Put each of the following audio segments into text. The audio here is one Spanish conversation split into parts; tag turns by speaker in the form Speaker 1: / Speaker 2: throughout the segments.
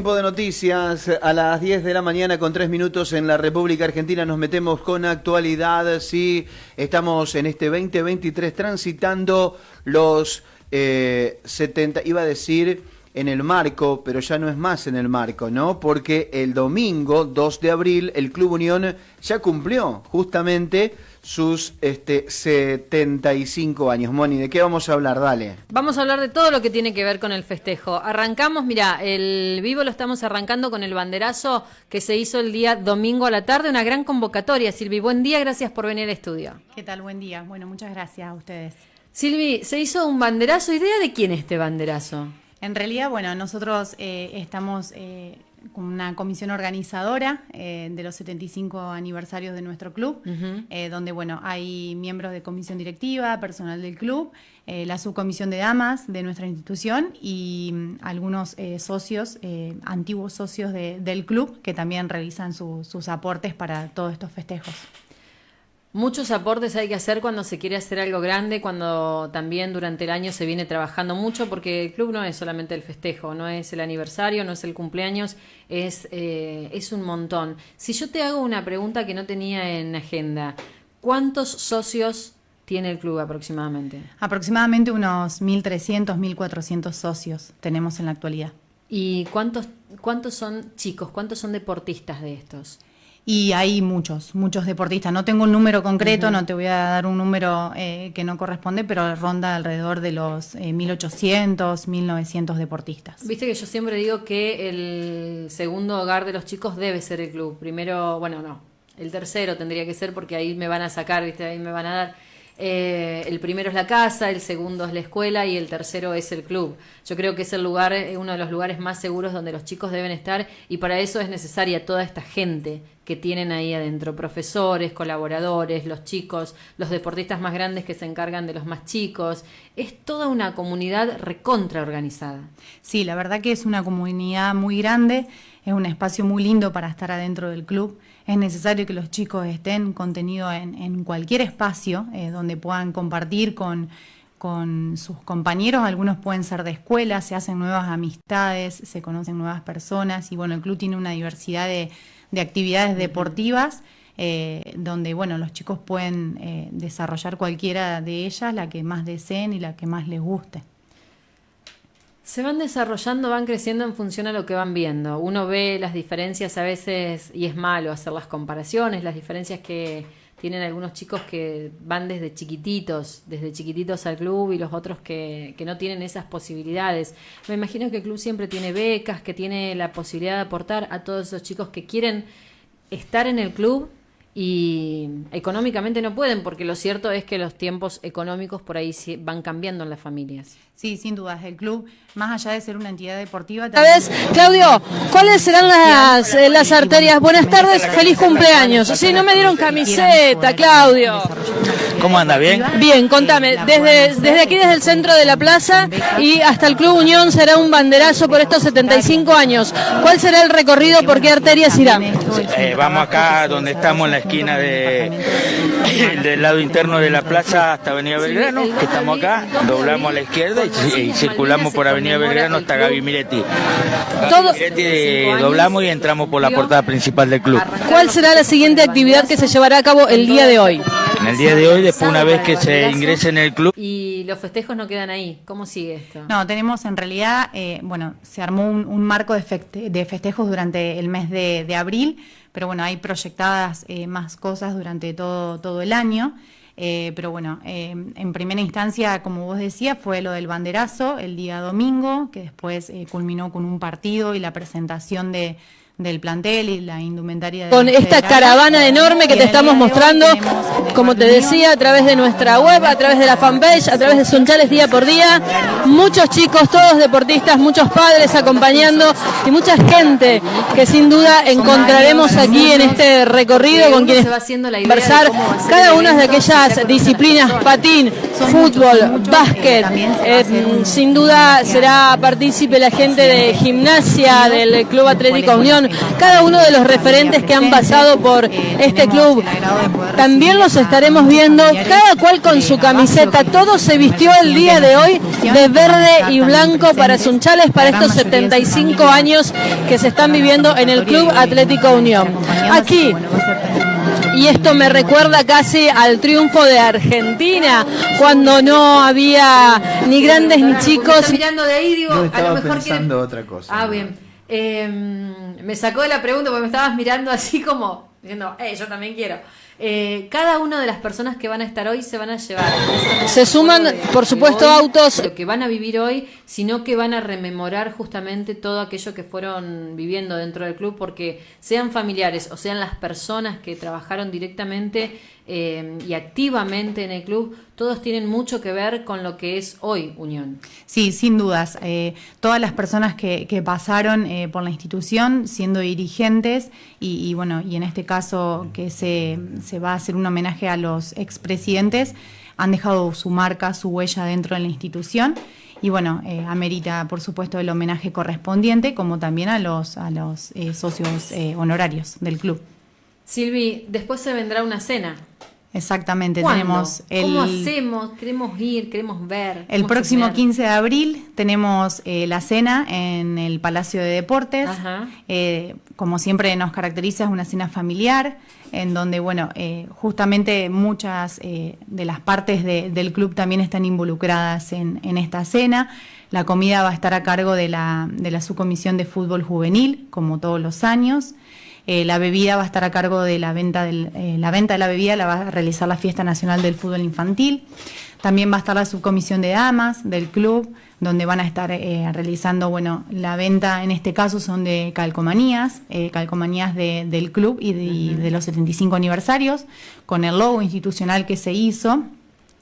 Speaker 1: Tiempo de noticias a las 10 de la mañana con 3 minutos en la República Argentina. Nos metemos con actualidad. Sí, estamos en este 2023 transitando los eh, 70, iba a decir en el marco, pero ya no es más en el marco, ¿no? Porque el domingo 2 de abril el Club Unión ya cumplió justamente sus este, 75 años. Moni, ¿de qué vamos a hablar? Dale.
Speaker 2: Vamos a hablar de todo lo que tiene que ver con el festejo. Arrancamos, mira, el vivo lo estamos arrancando con el banderazo que se hizo el día domingo a la tarde, una gran convocatoria. Silvi, buen día, gracias por venir al estudio.
Speaker 3: ¿Qué tal? Buen día. Bueno, muchas gracias a ustedes.
Speaker 2: Silvi, se hizo un banderazo. ¿Idea de quién es este banderazo?
Speaker 3: En realidad, bueno, nosotros eh, estamos eh, con una comisión organizadora eh, de los 75 aniversarios de nuestro club, eh, donde, bueno, hay miembros de comisión directiva, personal del club, eh, la subcomisión de damas de nuestra institución y mm, algunos eh, socios, eh, antiguos socios de- del club, que también realizan su- sus aportes para todos estos festejos.
Speaker 2: Muchos aportes hay que hacer cuando se quiere hacer algo grande, cuando también durante el año se viene trabajando mucho, porque el club no es solamente el festejo, no es el aniversario, no es el cumpleaños, es, eh, es un montón. Si yo te hago una pregunta que no tenía en agenda, ¿cuántos socios tiene el club aproximadamente?
Speaker 3: Aproximadamente unos 1.300, 1.400 socios tenemos en la actualidad.
Speaker 2: ¿Y cuántos, cuántos son chicos, cuántos son deportistas de estos?
Speaker 3: Y hay muchos, muchos deportistas. No tengo un número concreto, no te voy a dar un número eh, que no corresponde, pero ronda alrededor de los eh, 1800, 1900 deportistas.
Speaker 2: Viste que yo siempre digo que el segundo hogar de los chicos debe ser el club. Primero, bueno, no, el tercero tendría que ser porque ahí me van a sacar, viste, ahí me van a dar. Eh, el primero es la casa, el segundo es la escuela y el tercero es el club. Yo creo que es el lugar, eh, uno de los lugares más seguros donde los chicos deben estar y para eso es necesaria toda esta gente que tienen ahí adentro, profesores, colaboradores, los chicos, los deportistas más grandes que se encargan de los más chicos. Es toda una comunidad recontra organizada.
Speaker 3: Sí, la verdad que es una comunidad muy grande, es un espacio muy lindo para estar adentro del club. Es necesario que los chicos estén contenidos en, cualquier espacio eh, donde puedan compartir con, con sus compañeros. Algunos pueden ser de escuela, se hacen nuevas amistades, se conocen nuevas personas y bueno, el club tiene una diversidad de, de actividades deportivas. eh, donde bueno los chicos pueden eh, desarrollar cualquiera de ellas, la que más deseen y la que más les guste.
Speaker 2: Se van desarrollando, van creciendo en función a lo que van viendo. Uno ve las diferencias a veces, y es malo hacer las comparaciones, las diferencias que tienen algunos chicos que van desde chiquititos, desde chiquititos al club y los otros que, que no tienen esas posibilidades. Me imagino que el club siempre tiene becas, que tiene la posibilidad de aportar a todos esos chicos que quieren estar en el club y económicamente no pueden, porque lo cierto es que los tiempos económicos por ahí van cambiando en las familias.
Speaker 3: Sí, sin dudas. El club, más allá de ser una entidad deportiva,
Speaker 4: vez, Claudio, ¿cuáles serán las, eh, las arterias? Buenas tardes, feliz cumpleaños. Sí, no me dieron camiseta, Claudio.
Speaker 5: ¿Cómo anda? ¿Bien?
Speaker 4: Bien, contame, desde, desde aquí, desde el centro de la plaza y hasta el Club Unión será un banderazo por estos 75 años. ¿Cuál será el recorrido? ¿Por qué arterias irá?
Speaker 5: Eh, vamos acá donde estamos en la esquina de, del lado interno de la plaza hasta Avenida Belgrano, que estamos acá, doblamos a la izquierda y, y circulamos por Avenida Belgrano hasta Gaby Miretti.
Speaker 4: Todo-
Speaker 5: Miretti eh, doblamos y entramos por la portada principal del club.
Speaker 4: ¿Cuál será la siguiente actividad que se llevará a cabo el día de hoy?
Speaker 5: En el día de hoy, después una vez que se ingrese en el club,
Speaker 2: Y los festejos no quedan ahí. ¿Cómo sigue esto?
Speaker 3: No, tenemos en realidad, eh, bueno, se armó un, un marco de, feste- de festejos durante el mes de, de abril, pero bueno, hay proyectadas eh, más cosas durante todo, todo el año. Eh, pero bueno, eh, en primera instancia, como vos decías, fue lo del banderazo el día domingo, que después eh, culminó con un partido y la presentación de, del plantel y la indumentaria de
Speaker 4: Con esta caravana enorme que te estamos mostrando, como te decía, a través de nuestra web, a través de la fanpage, a través de Sunchales día por día. Muchos chicos, todos deportistas, muchos padres acompañando y mucha gente que sin duda encontraremos aquí en este recorrido con quienes
Speaker 2: va haciendo la
Speaker 4: conversar cada una de aquellas disciplinas, patín, fútbol, básquet. eh, sin duda será partícipe la gente de gimnasia, del Club Atlético Unión, cada uno de los referentes que han pasado por este club. También los estaremos viendo, cada cual con su camiseta. Todo se vistió el día de hoy de verde y blanco para Sunchales, para estos 75 años que se están viviendo en el Club Atlético Unión. Aquí y esto me recuerda casi al triunfo de Argentina, cuando no había ni grandes ni chicos.
Speaker 2: mirando de ahí, digo,
Speaker 1: a lo mejor pensando otra cosa.
Speaker 2: Ah, bien. Em, me sacó de la pregunta porque me estabas mirando así como diciendo, eh, yo también quiero. Eh, cada una de las personas que van a estar hoy se van a llevar.
Speaker 4: Se suman, por supuesto, autos.
Speaker 2: Lo que van a vivir hoy, sino que van a rememorar justamente todo aquello que fueron viviendo dentro del club, porque sean familiares o sean las personas que trabajaron directamente eh, y activamente en el club, todos tienen mucho que ver con lo que es hoy Unión.
Speaker 3: Sí, sin dudas. Eh, todas las personas que, pasaron eh, por la institución siendo dirigentes y, bueno, y en este caso que se, se va a hacer un homenaje a los expresidentes, han dejado su marca, su huella dentro de la institución y bueno, amerita por supuesto el homenaje correspondiente, como también a los, a los socios honorarios del club.
Speaker 2: Silvi, después se vendrá una cena.
Speaker 3: Exactamente, tenemos
Speaker 2: el... ¿Cómo hacemos? Queremos ir, queremos ver.
Speaker 3: El próximo 15 de abril tenemos eh, la cena en el Palacio de Deportes. Eh, como siempre nos caracteriza, es una cena familiar, en donde, bueno, eh, justamente muchas de las partes del club también están involucradas en, en, esta cena. La comida va a estar a cargo de la, de la subcomisión de fútbol juvenil, como todos los años. Eh, la bebida va a estar a cargo de la venta, del, eh, la venta de la bebida, la va a realizar la Fiesta Nacional del Fútbol Infantil. También va a estar la subcomisión de damas del club, donde van a estar eh, realizando, bueno, la venta en este caso son de calcomanías, calcomanías del club y de, de los 75 aniversarios, con el logo institucional que se hizo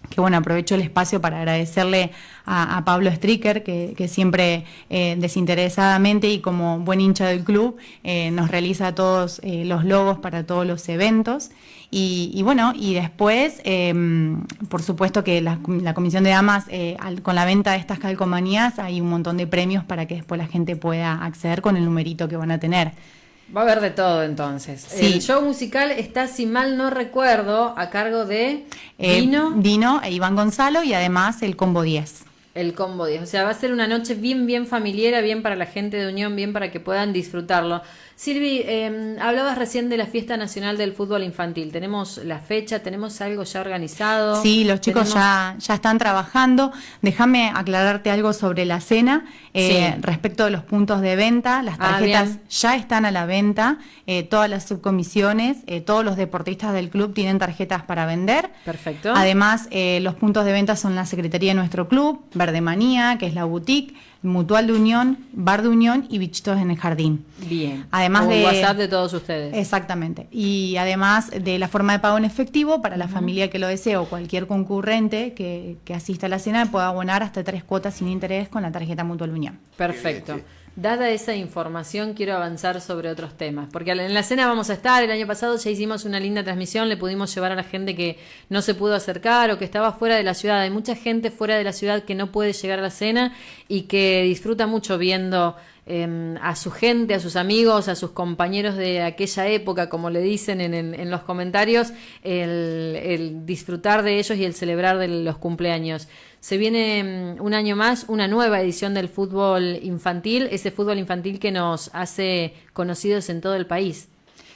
Speaker 3: que bueno, aprovecho el espacio para agradecerle a, Pablo Stricker, que, siempre eh, desinteresadamente y como buen hincha del club eh, nos realiza todos eh, los logos para todos los eventos. Y, bueno, y después, em, por supuesto que la, Comisión de Damas, con la venta de estas calcomanías, hay un montón de premios para que después la gente pueda acceder con el numerito que van a tener.
Speaker 2: Va a haber de todo entonces. El show musical está, si mal no recuerdo, a cargo de
Speaker 3: eh, Dino. Dino e Iván Gonzalo y además el Combo 10.
Speaker 2: El Combo 10. O sea, va a ser una noche bien, bien familiar, bien para la gente de Unión, bien para que puedan disfrutarlo. Silvi, eh, hablabas recién de la Fiesta Nacional del Fútbol Infantil. ¿Tenemos la fecha? ¿Tenemos algo ya organizado?
Speaker 3: Sí, los chicos ya, ya están trabajando. Déjame aclararte algo sobre la cena. Eh, respecto de los puntos de venta, las ah, tarjetas ya están a la venta. Eh, todas las subcomisiones, eh, todos los deportistas del club tienen tarjetas para vender.
Speaker 2: Perfecto.
Speaker 3: Además, los puntos de venta son la Secretaría de nuestro club, Verde Manía, que es la boutique Mutual de Unión, Bar de Unión y Bichitos en el Jardín.
Speaker 2: Bien. Además de WhatsApp de todos ustedes.
Speaker 3: Exactamente. Y además de la forma de pago en efectivo para la familia que lo desee o cualquier concurrente que, que asista a la cena pueda abonar hasta tres cuotas sin interés con la tarjeta Mutual Unión.
Speaker 2: Perfecto. Dada esa información, quiero avanzar sobre otros temas, porque en la cena vamos a estar, el año pasado ya hicimos una linda transmisión, le pudimos llevar a la gente que no se pudo acercar o que estaba fuera de la ciudad. Hay mucha gente fuera de la ciudad que no puede llegar a la cena y que disfruta mucho viendo Em, a su gente, a sus amigos, a sus compañeros de aquella época, como le dicen en, los comentarios, el, disfrutar de ellos y el celebrar de los cumpleaños. Se viene em, un año más, una nueva edición del fútbol infantil, ese fútbol infantil que nos hace conocidos en todo el país.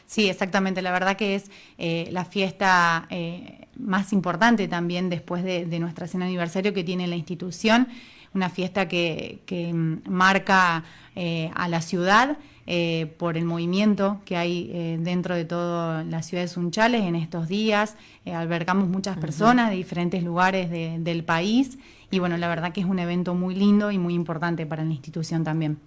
Speaker 3: Sí, exactamente. La verdad que es eh, la fiesta eh, más importante también después de, de nuestra cena aniversario que tiene la institución una fiesta que, marca eh, a la ciudad eh, por el movimiento que hay eh, dentro de toda la ciudad de Sunchales en estos días. albergamos muchas personas de diferentes lugares del país y bueno, la verdad que es un evento muy lindo y muy importante para la institución también.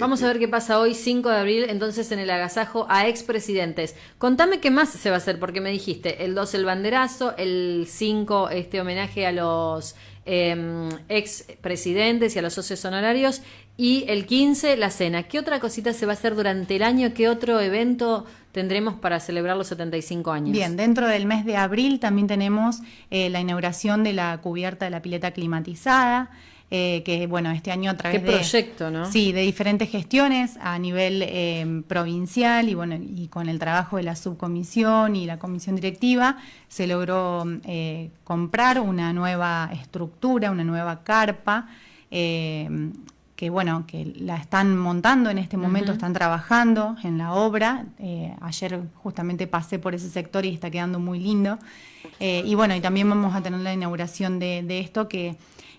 Speaker 2: Vamos a ver qué pasa hoy, 5 de abril, entonces en el agasajo a expresidentes. Contame qué más se va a hacer, porque me dijiste, el 2 el banderazo, el 5 este homenaje a los eh, ex presidentes y a los socios honorarios. Y el 15, la cena. ¿Qué otra cosita se va a hacer durante el año? ¿Qué otro evento tendremos para celebrar los 75 años?
Speaker 3: Bien, dentro del mes de abril también tenemos eh, la inauguración de la cubierta de la pileta climatizada. Eh, que bueno, este año a través
Speaker 2: Qué proyecto, ¿no?
Speaker 3: Sí, de diferentes gestiones a nivel eh, provincial y bueno, y con el trabajo de la subcomisión y la comisión directiva, se logró eh, comprar una nueva estructura, una nueva carpa, que bueno, que la están montando en este momento, están trabajando en la obra. ayer justamente pasé por ese sector y está quedando muy lindo. y bueno, y también vamos a tener la inauguración de, de esto que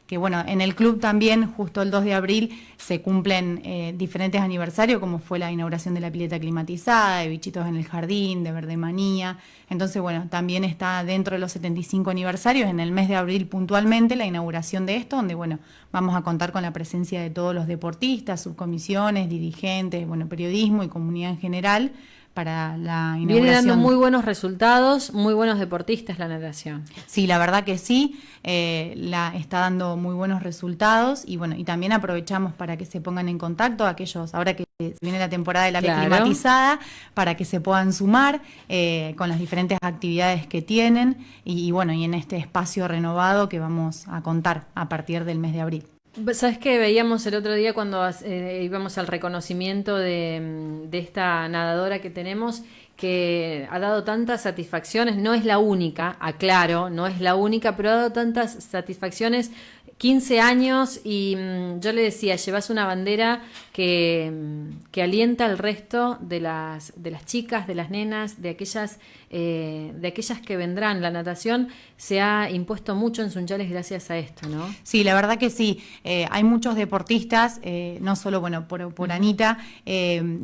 Speaker 3: que bueno, en el club también, justo el 2 de abril, se cumplen eh, diferentes aniversarios, como fue la inauguración de la pileta climatizada, de Bichitos en el Jardín, de Verde Manía. Entonces, bueno, también está dentro de los 75 aniversarios, en el mes de abril puntualmente, la inauguración de esto, donde, bueno, vamos a contar con la presencia de todos los deportistas, subcomisiones, dirigentes, bueno, periodismo y comunidad en general para la inauguración.
Speaker 2: Viene dando muy buenos resultados, muy buenos deportistas la natación.
Speaker 3: Sí, la verdad que sí, eh, la está dando muy buenos resultados y bueno, y también aprovechamos para que se pongan en contacto aquellos, ahora que viene la temporada de la climatizada, para que se puedan sumar eh, con las diferentes actividades que tienen y bueno, y en este espacio renovado que vamos a contar a partir del mes de abril.
Speaker 2: ¿Sabes qué veíamos el otro día cuando eh, íbamos al reconocimiento de, mm, de, esta nadadora que tenemos? que ha dado tantas satisfacciones, no es la única, aclaro, no es la única, pero ha dado tantas satisfacciones 15 años y mm, yo le decía, llevas una bandera que, mm, que, alienta al resto de las, de las chicas, de las nenas, de aquellas, eh, de aquellas que vendrán. La natación se ha impuesto mucho en Sunchales gracias a esto, ¿no?
Speaker 3: Sí, la verdad que sí. Eh, hay muchos deportistas, eh, no solo bueno por, por Anita,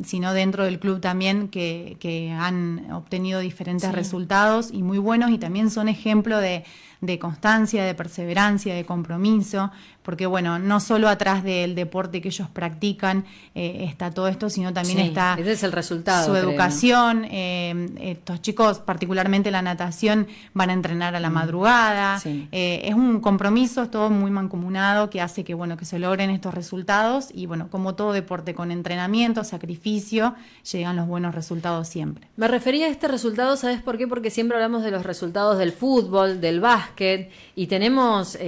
Speaker 3: sino dentro del club también, que, que han obtenido diferentes resultados y muy buenos y también son ejemplo de de constancia, de perseverancia, de compromiso, porque bueno, no solo atrás del deporte que ellos practican eh, está todo esto, sino también está
Speaker 2: ese es el resultado,
Speaker 3: su educación. Eh, estos chicos, particularmente la natación, van a entrenar a la mm. madrugada. Eh, es un compromiso, es todo muy mancomunado que hace que bueno que se logren estos resultados y bueno, como todo deporte con entrenamiento, sacrificio, llegan los buenos resultados siempre.
Speaker 2: Me refería a este resultado, ¿sabes por qué? Porque siempre hablamos de los resultados del fútbol, del básquet y tenemos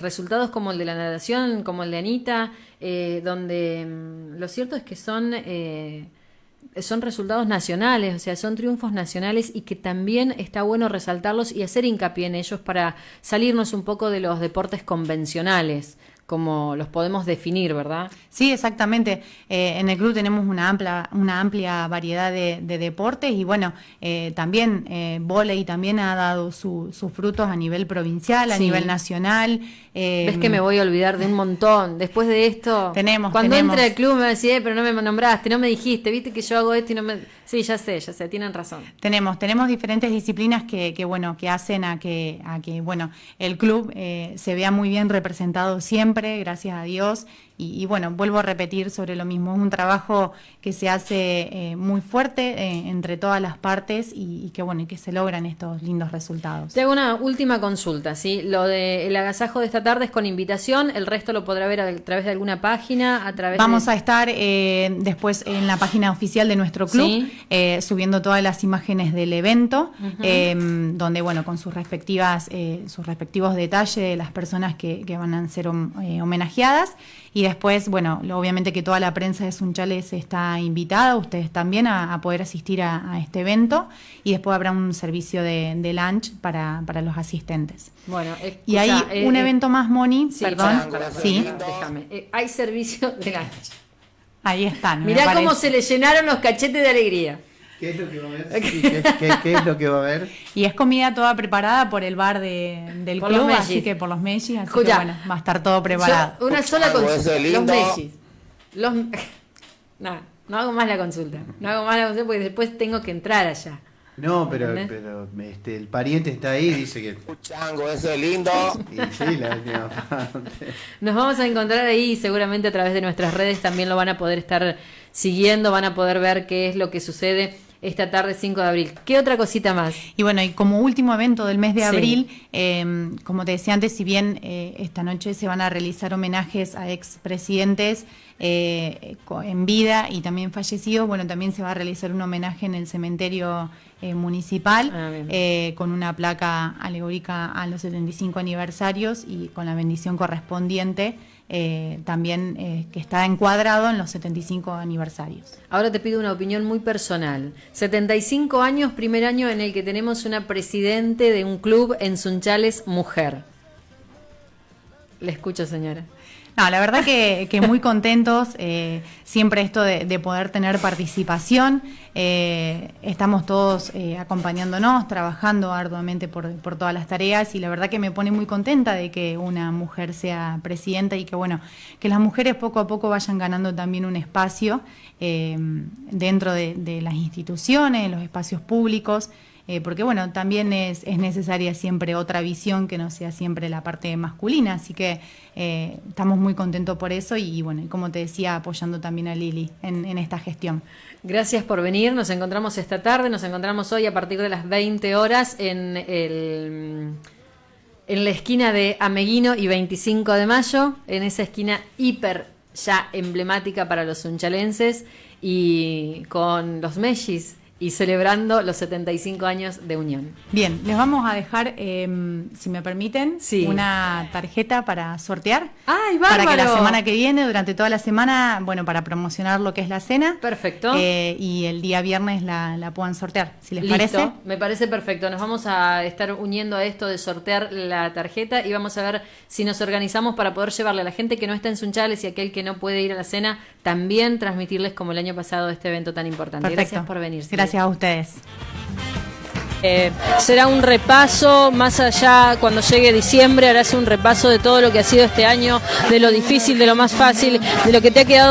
Speaker 2: resultados como el de la natación como el de Anita, eh, donde mm, lo cierto es que son, eh, son resultados nacionales, o sea, son triunfos nacionales y que también está bueno resaltarlos y hacer hincapié en ellos para salirnos un poco de los deportes convencionales como los podemos definir, ¿verdad?
Speaker 3: Sí, exactamente. Eh, en el club tenemos una amplia, una amplia variedad de, deportes y bueno, eh, también eh, volei también ha dado sus frutos a nivel provincial, a nivel nacional.
Speaker 2: Eh, Ves que me voy a olvidar de un montón. Después de esto,
Speaker 3: tenemos,
Speaker 2: cuando entre al club me decía, pero no me nombraste, no me dijiste, viste que yo hago esto y no me... Sí, ya sé, ya sé, tienen razón.
Speaker 3: Tenemos, tenemos diferentes disciplinas que, que bueno, que hacen a que, a que bueno, el club se vea muy bien representado siempre, gracias a Dios, y, bueno, vuelvo a repetir sobre lo mismo, es un trabajo que se hace eh, muy fuerte eh, entre todas las partes y, que bueno, y que se logran estos lindos resultados.
Speaker 2: Te hago una última consulta, ¿sí? Lo del agasajo de esta tarde es con invitación, el resto lo podrá ver a, través de alguna página, a través
Speaker 3: Vamos a estar eh, después en la página oficial de nuestro club, subiendo todas las imágenes del evento, donde bueno, con sus respectivas, sus respectivos detalles de las personas que, que van a ser homenajeadas y después, bueno, obviamente que toda la prensa de Sunchales está invitada, ustedes también, a, poder asistir a, este evento. Y después habrá un servicio de, lunch para, los asistentes.
Speaker 2: Bueno,
Speaker 3: y hay un eh, evento más, Moni, perdón.
Speaker 2: sí. Déjame. Eh, hay servicio de lunch.
Speaker 3: Ahí están.
Speaker 2: Mirá cómo se le llenaron los cachetes de alegría.
Speaker 1: ¿Qué es lo que va a haber? ¿qué, es lo que va a haber?
Speaker 3: Y es comida toda preparada por el bar de, del club, así que por los Messi, así que bueno, va a estar todo preparado.
Speaker 2: una sola consulta. Los Messi. Los... no, no hago más la consulta. No hago más la consulta porque después tengo que entrar allá.
Speaker 1: No, pero, pero este, el pariente está ahí y dice que.
Speaker 6: Chango, eso es lindo. Y sí, la
Speaker 2: Nos vamos a encontrar ahí seguramente a través de nuestras redes también lo van a poder estar siguiendo, van a poder ver qué es lo que sucede esta tarde 5 de abril. ¿Qué otra cosita más?
Speaker 3: Y bueno, y como último evento del mes de abril, em, como te decía antes, si bien eh, esta noche se van a realizar homenajes a expresidentes eh, en vida y también fallecidos, bueno, también se va a realizar un homenaje en el cementerio eh, municipal ah, con una placa alegórica a los 75 aniversarios y con la bendición correspondiente eh, también eh, que está encuadrado en los 75 aniversarios.
Speaker 2: Ahora te pido una opinión muy personal. 75 años, primer año en el que tenemos una presidente de un club en Sunchales, mujer. Le escucho, señora.
Speaker 3: No, la verdad que, que muy contentos, eh, siempre esto de, de, poder tener participación, eh, estamos todos eh, acompañándonos, trabajando arduamente por, todas las tareas y la verdad que me pone muy contenta de que una mujer sea presidenta y que bueno, que las mujeres poco a poco vayan ganando también un espacio dentro de, de las instituciones, los espacios públicos. Eh, porque bueno, también es, es, necesaria siempre otra visión que no sea siempre la parte masculina, así que eh, estamos muy contentos por eso y, bueno, como te decía, apoyando también a Lili en, en, esta gestión.
Speaker 2: Gracias por venir, nos encontramos esta tarde, nos encontramos hoy a partir de las 20 horas en el... En la esquina de Ameguino y 25 de mayo, en esa esquina hiper ya emblemática para los unchalenses y con los Mellis y celebrando los 75 años de unión.
Speaker 3: Bien, les vamos a dejar, eh, si me permiten,
Speaker 2: sí.
Speaker 3: una tarjeta para sortear.
Speaker 2: ¡Ay, bárbaro!
Speaker 3: Para que la semana que viene, durante toda la semana, bueno, para promocionar lo que es la cena.
Speaker 2: Perfecto.
Speaker 3: Eh, y el día viernes la, la, puedan sortear, si les
Speaker 2: Listo.
Speaker 3: parece.
Speaker 2: Me parece perfecto. Nos vamos a estar uniendo a esto de sortear la tarjeta y vamos a ver si nos organizamos para poder llevarle a la gente que no está en Sunchales y aquel que no puede ir a la cena, también transmitirles como el año pasado este evento tan importante.
Speaker 3: Perfecto.
Speaker 2: Gracias por venir.
Speaker 3: Gracias. Gracias a ustedes.
Speaker 4: Eh, será un repaso, más allá cuando llegue diciembre, harás un repaso de todo lo que ha sido este año, de lo difícil, de lo más fácil, de lo que te ha quedado